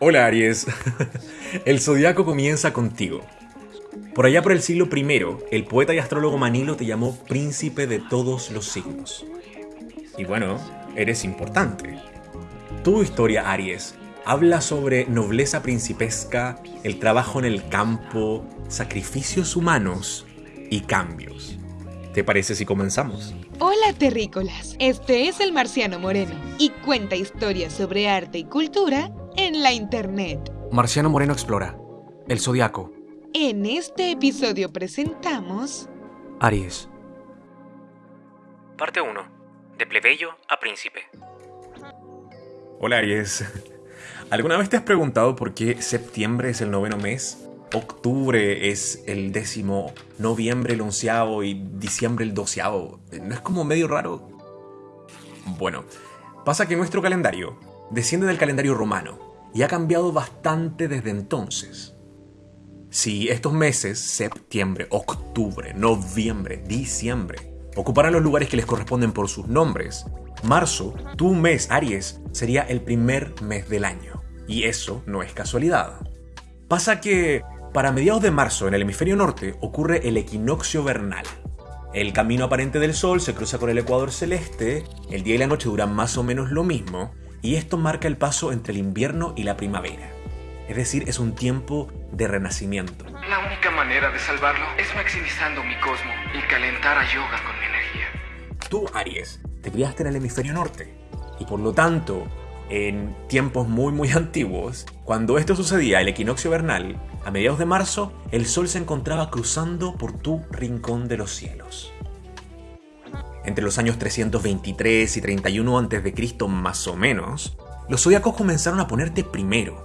Hola Aries, el zodiaco comienza contigo. Por allá por el siglo I, el poeta y astrólogo Manilo te llamó príncipe de todos los signos. Y bueno, eres importante. Tu historia, Aries, habla sobre nobleza principesca, el trabajo en el campo, sacrificios humanos y cambios. ¿Te parece si comenzamos? Hola terrícolas, este es el Marciano Moreno y cuenta historias sobre arte y cultura en la internet. Marciano Moreno explora. El zodiaco. En este episodio presentamos Aries. Parte 1. De plebeyo a príncipe. Hola Aries. ¿Alguna vez te has preguntado por qué septiembre es el noveno mes? Octubre es el décimo, noviembre el onceavo y diciembre el doceavo. ¿No es como medio raro? Bueno, pasa que nuestro calendario desciende del calendario romano y ha cambiado bastante desde entonces. Si estos meses, septiembre, octubre, noviembre, diciembre, ocuparan los lugares que les corresponden por sus nombres, marzo, tu mes, Aries, sería el primer mes del año. Y eso no es casualidad. Pasa que para mediados de marzo en el hemisferio norte ocurre el equinoccio vernal. El camino aparente del Sol se cruza con el ecuador celeste, el día y la noche duran más o menos lo mismo, y esto marca el paso entre el invierno y la primavera. Es decir, es un tiempo de renacimiento. La única manera de salvarlo es maximizando mi cosmo y calentar a Yoga con mi energía. Tú, Aries, te criaste en el hemisferio norte, y por lo tanto, en tiempos muy muy antiguos, cuando esto sucedía, el equinoccio vernal, a mediados de marzo, el Sol se encontraba cruzando por tu rincón de los cielos. Entre los años 323 y 31 a.C. más o menos, los zodiacos comenzaron a ponerte primero.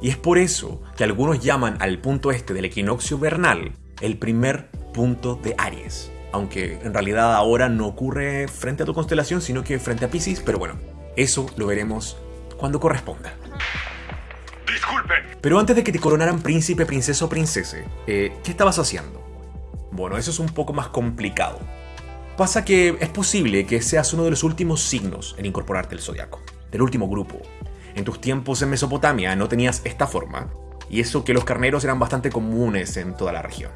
Y es por eso que algunos llaman al punto este del equinoccio vernal el primer punto de Aries. Aunque en realidad ahora no ocurre frente a tu constelación, sino que frente a Pisces, pero bueno, eso lo veremos cuando corresponda. Pero antes de que te coronaran príncipe, princesa o princese, eh, ¿qué estabas haciendo? Bueno, eso es un poco más complicado. Pasa que es posible que seas uno de los últimos signos en incorporarte al zodiaco, del último grupo. En tus tiempos en Mesopotamia no tenías esta forma, y eso que los carneros eran bastante comunes en toda la región.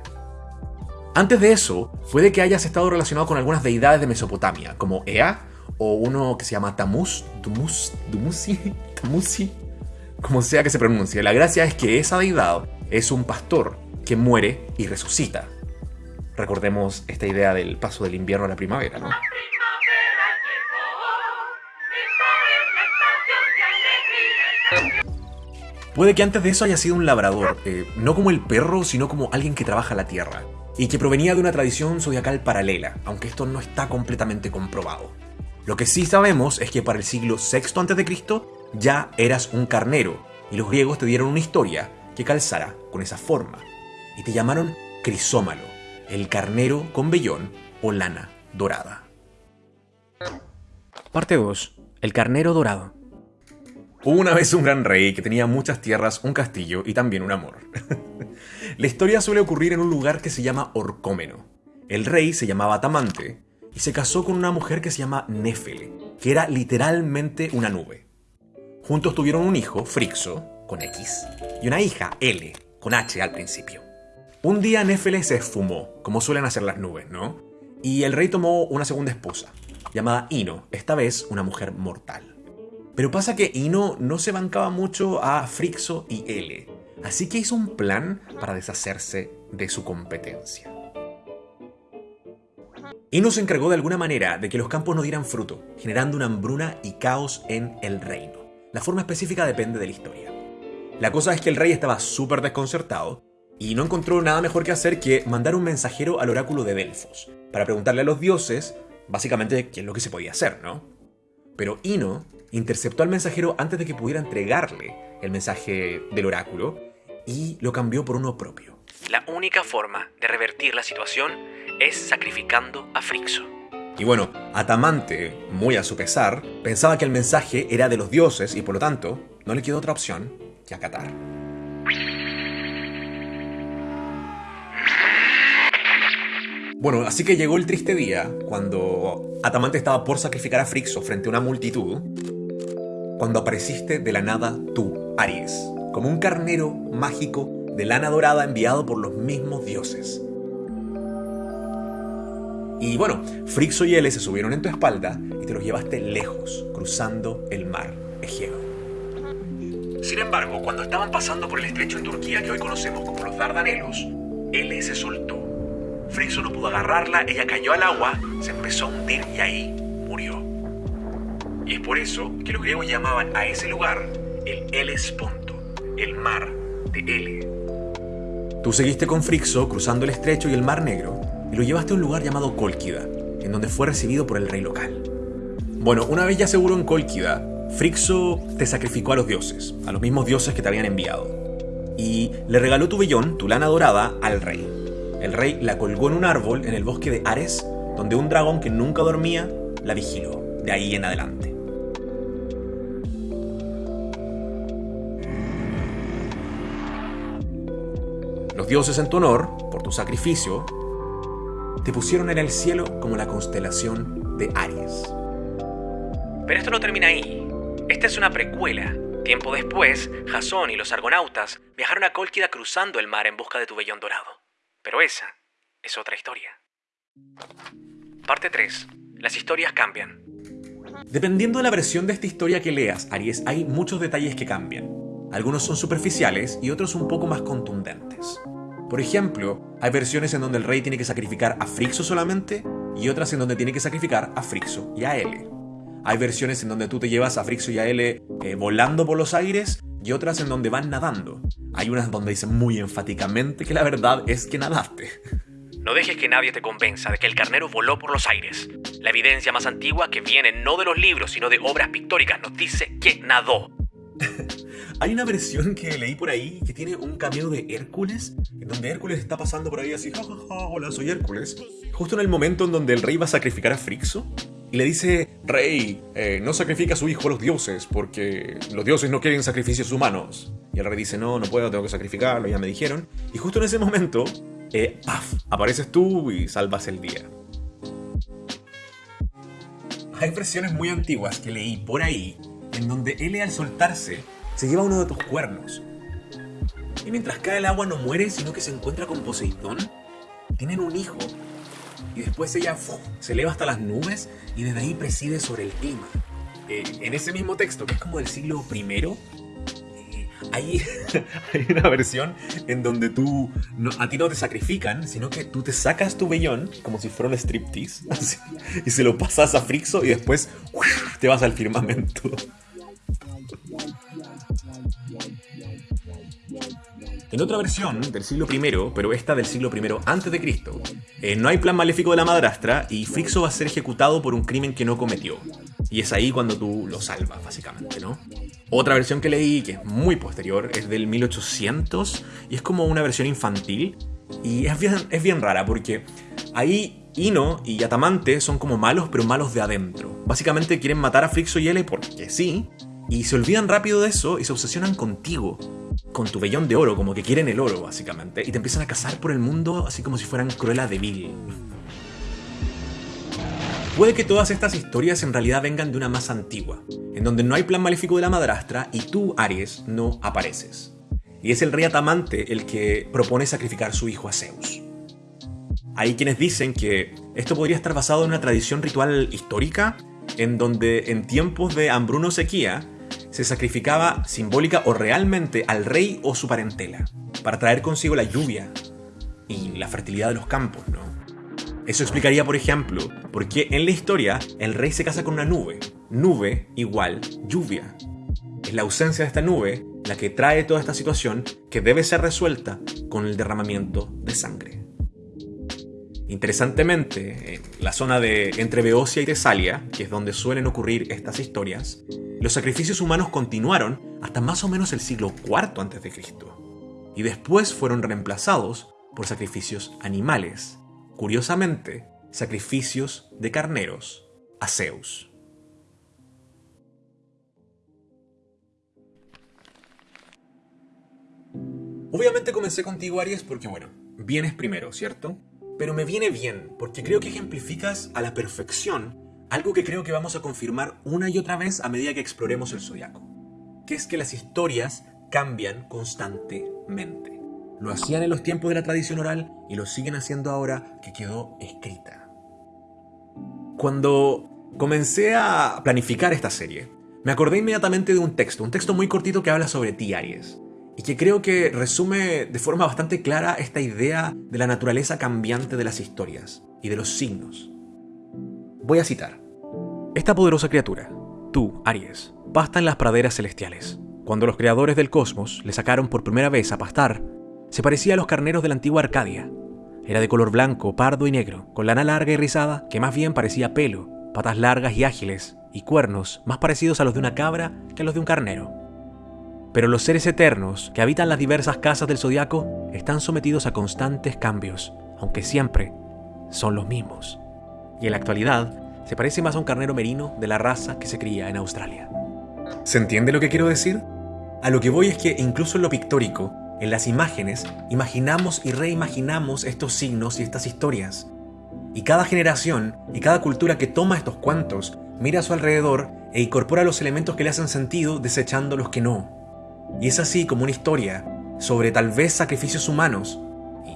Antes de eso, puede que hayas estado relacionado con algunas deidades de Mesopotamia, como Ea, o uno que se llama Tamus, Dumus, Dumusi, Tamusi, como sea que se pronuncie. La gracia es que esa deidad es un pastor que muere y resucita. Recordemos esta idea del paso del invierno a la primavera, ¿no? Puede que antes de eso haya sido un labrador, eh, no como el perro, sino como alguien que trabaja la tierra, y que provenía de una tradición zodiacal paralela, aunque esto no está completamente comprobado. Lo que sí sabemos es que para el siglo VI a.C. ya eras un carnero, y los griegos te dieron una historia que calzara con esa forma, y te llamaron Crisómalo, el carnero con vellón o lana dorada. Parte 2. El carnero dorado. Hubo una vez un gran rey que tenía muchas tierras, un castillo y también un amor. La historia suele ocurrir en un lugar que se llama Orcómeno. El rey se llamaba Atamante y se casó con una mujer que se llama Néfele, que era literalmente una nube. Juntos tuvieron un hijo, Frixo, con X, y una hija, L, con H al principio. Un día Néfele se esfumó, como suelen hacer las nubes, ¿no? Y el rey tomó una segunda esposa, llamada Ino, esta vez una mujer mortal. Pero pasa que Ino no se bancaba mucho a Frixo y L, así que hizo un plan para deshacerse de su competencia. Ino se encargó de alguna manera de que los campos no dieran fruto, generando una hambruna y caos en el reino. La forma específica depende de la historia. La cosa es que el rey estaba súper desconcertado y no encontró nada mejor que hacer que mandar un mensajero al oráculo de Delfos para preguntarle a los dioses, básicamente, qué es lo que se podía hacer, ¿no? Pero Ino interceptó al mensajero antes de que pudiera entregarle el mensaje del oráculo y lo cambió por uno propio. La única forma de revertir la situación es sacrificando a Frixo. Y bueno, Atamante, muy a su pesar, pensaba que el mensaje era de los dioses y por lo tanto no le quedó otra opción que acatar. Bueno, así que llegó el triste día cuando Atamante estaba por sacrificar a Frixo frente a una multitud cuando apareciste de la nada tú, Aries, como un carnero mágico de lana dorada enviado por los mismos dioses. Y bueno, Frixo y Ele se subieron en tu espalda y te los llevaste lejos, cruzando el mar Egeo. Sin embargo, cuando estaban pasando por el estrecho en Turquía que hoy conocemos como los Dardanelos, Ele se soltó. Frixo no pudo agarrarla, ella cayó al agua, se empezó a hundir y ahí murió. Y es por eso que los griegos llamaban a ese lugar el Helesponto, el mar de Ele. Tú seguiste con Frixo cruzando el estrecho y el mar negro y lo llevaste a un lugar llamado Colquida, en donde fue recibido por el rey local. Bueno, una vez ya seguro en Colquida, Frixo te sacrificó a los dioses, a los mismos dioses que te habían enviado, y le regaló tu vellón, tu lana dorada, al rey. El rey la colgó en un árbol en el bosque de Ares, donde un dragón que nunca dormía la vigiló, de ahí en adelante. Los dioses en tu honor, por tu sacrificio, te pusieron en el cielo como la constelación de Aries. Pero esto no termina ahí. Esta es una precuela. Tiempo después, Jasón y los argonautas viajaron a Cólquida cruzando el mar en busca de tu vellón dorado. Pero esa es otra historia. Parte 3. Las historias cambian. Dependiendo de la versión de esta historia que leas, Aries, hay muchos detalles que cambian. Algunos son superficiales y otros un poco más contundentes. Por ejemplo, hay versiones en donde el rey tiene que sacrificar a Frixo solamente y otras en donde tiene que sacrificar a Frixo y a Ele. Hay versiones en donde tú te llevas a Frixo y a Ele eh, volando por los aires y otras en donde van nadando. Hay unas donde dicen muy enfáticamente que la verdad es que nadaste. No dejes que nadie te convenza de que el carnero voló por los aires. La evidencia más antigua que viene no de los libros, sino de obras pictóricas, nos dice que nadó. Hay una versión que leí por ahí que tiene un cameo de Hércules, en donde Hércules está pasando por ahí así, ja, ja, ja, hola, soy Hércules. Justo en el momento en donde el rey va a sacrificar a Frixo, y le dice, rey, eh, no sacrifica a su hijo a los dioses, porque los dioses no quieren sacrificios humanos. Y el rey dice, no, no puedo, tengo que sacrificarlo, ya me dijeron. Y justo en ese momento, eh, ¡paf! Apareces tú y salvas el día. Hay versiones muy antiguas que leí por ahí, en donde él al soltarse se lleva uno de tus cuernos. Y mientras cae el agua no muere, sino que se encuentra con Poseidón. Tienen un hijo. Y después ella se eleva hasta las nubes y desde ahí preside sobre el clima. Eh, en ese mismo texto, que es como del siglo I, eh, hay, hay, una versión en donde tú a ti no te sacrifican, sino que tú te sacas tu vellón como si fuera un striptease así, y se lo pasas a Frixo y después te vas al firmamento. En otra versión del siglo I, pero esta del siglo I antes de Cristo, eh, no hay plan maléfico de la madrastra y Frixo va a ser ejecutado por un crimen que no cometió. Y es ahí cuando tú lo salvas, básicamente, ¿no? Otra versión que leí, que es muy posterior, es del 1800 y es como una versión infantil. Y es bien, rara porque ahí Ino y Yatamante son como malos, pero malos de adentro. Básicamente quieren matar a Frixo y Ele porque sí, y se olvidan rápido de eso y se obsesionan contigo con tu vellón de oro, como que quieren el oro, básicamente, y te empiezan a cazar por el mundo así como si fueran Cruella de. Puede que todas estas historias en realidad vengan de una más antigua, en donde no hay plan maléfico de la madrastra y tú, Aries, no apareces. Y es el rey Atamante el que propone sacrificar su hijo a Zeus. Hay quienes dicen que esto podría estar basado en una tradición ritual histórica, en donde en tiempos de hambruno sequía, se sacrificaba simbólica o realmente al rey o su parentela, para traer consigo la lluvia y la fertilidad de los campos, ¿no? Eso explicaría, por ejemplo, por qué en la historia el rey se casa con una nube. Nube igual lluvia. Es la ausencia de esta nube la que trae toda esta situación que debe ser resuelta con el derramamiento de sangre. Interesantemente, en la zona de entre Beocia y Tesalia, que es donde suelen ocurrir estas historias, los sacrificios humanos continuaron hasta más o menos el siglo IV a.C. y después fueron reemplazados por sacrificios animales, curiosamente, sacrificios de carneros a Zeus. Obviamente comencé contigo, Aries, porque bueno, vienes primero, ¿cierto? Pero me viene bien, porque creo que ejemplificas a la perfección algo que creo que vamos a confirmar una y otra vez a medida que exploremos el zodiaco, que es que las historias cambian constantemente. Lo hacían en los tiempos de la tradición oral y lo siguen haciendo ahora que quedó escrita. Cuando comencé a planificar esta serie, me acordé inmediatamente de un texto, un texto muy cortito que habla sobre ti, Aries, y que creo que resume de forma bastante clara esta idea de la naturaleza cambiante de las historias y de los signos. Voy a citar. Esta poderosa criatura, tú, Aries, pasta en las praderas celestiales. Cuando los creadores del cosmos le sacaron por primera vez a pastar, se parecía a los carneros de la antigua Arcadia. Era de color blanco, pardo y negro, con lana larga y rizada que más bien parecía pelo, patas largas y ágiles, y cuernos más parecidos a los de una cabra que a los de un carnero. Pero los seres eternos que habitan las diversas casas del zodiaco están sometidos a constantes cambios, aunque siempre son los mismos. Y en la actualidad se parece más a un carnero merino de la raza que se cría en Australia. ¿Se entiende lo que quiero decir? A lo que voy es que incluso en lo pictórico, en las imágenes, imaginamos y reimaginamos estos signos y estas historias. Y cada generación y cada cultura que toma estos cuentos mira a su alrededor e incorpora los elementos que le hacen sentido desechando los que no. Y es así como una historia sobre tal vez sacrificios humanos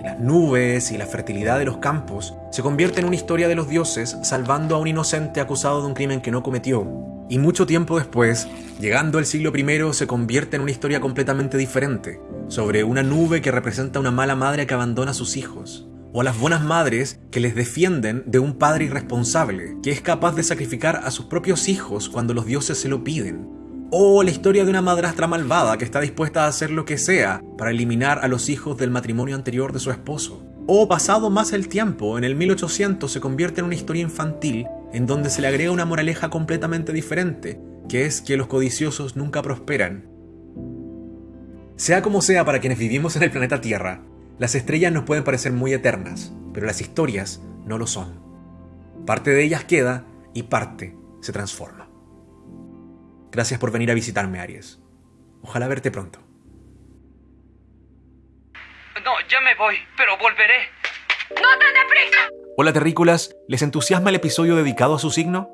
las nubes y la fertilidad de los campos se convierte en una historia de los dioses salvando a un inocente acusado de un crimen que no cometió. Y mucho tiempo después, llegando al siglo I, se convierte en una historia completamente diferente, sobre una nube que representa una mala madre que abandona a sus hijos, o a las buenas madres que les defienden de un padre irresponsable, que es capaz de sacrificar a sus propios hijos cuando los dioses se lo piden, o la historia de una madrastra malvada que está dispuesta a hacer lo que sea para eliminar a los hijos del matrimonio anterior de su esposo. O pasado más el tiempo, en el 1800 se convierte en una historia infantil en donde se le agrega una moraleja completamente diferente, que es que los codiciosos nunca prosperan. Sea como sea para quienes vivimos en el planeta Tierra, las estrellas nos pueden parecer muy eternas, pero las historias no lo son. Parte de ellas queda y parte se transforma. Gracias por venir a visitarme, Aries. Ojalá verte pronto. No, ya me voy, pero volveré. Hola terrícolas, ¿les entusiasma el episodio dedicado a su signo?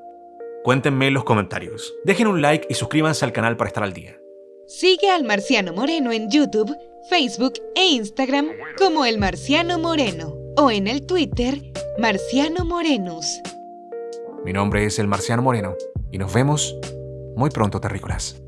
Cuéntenme en los comentarios. Dejen un like y suscríbanse al canal para estar al día. Sigue al Marciano Moreno en YouTube, Facebook e Instagram como El Marciano Moreno o en el Twitter Marciano Morenus. Mi nombre es el Marciano Moreno y nos vemos muy pronto, terrícolas.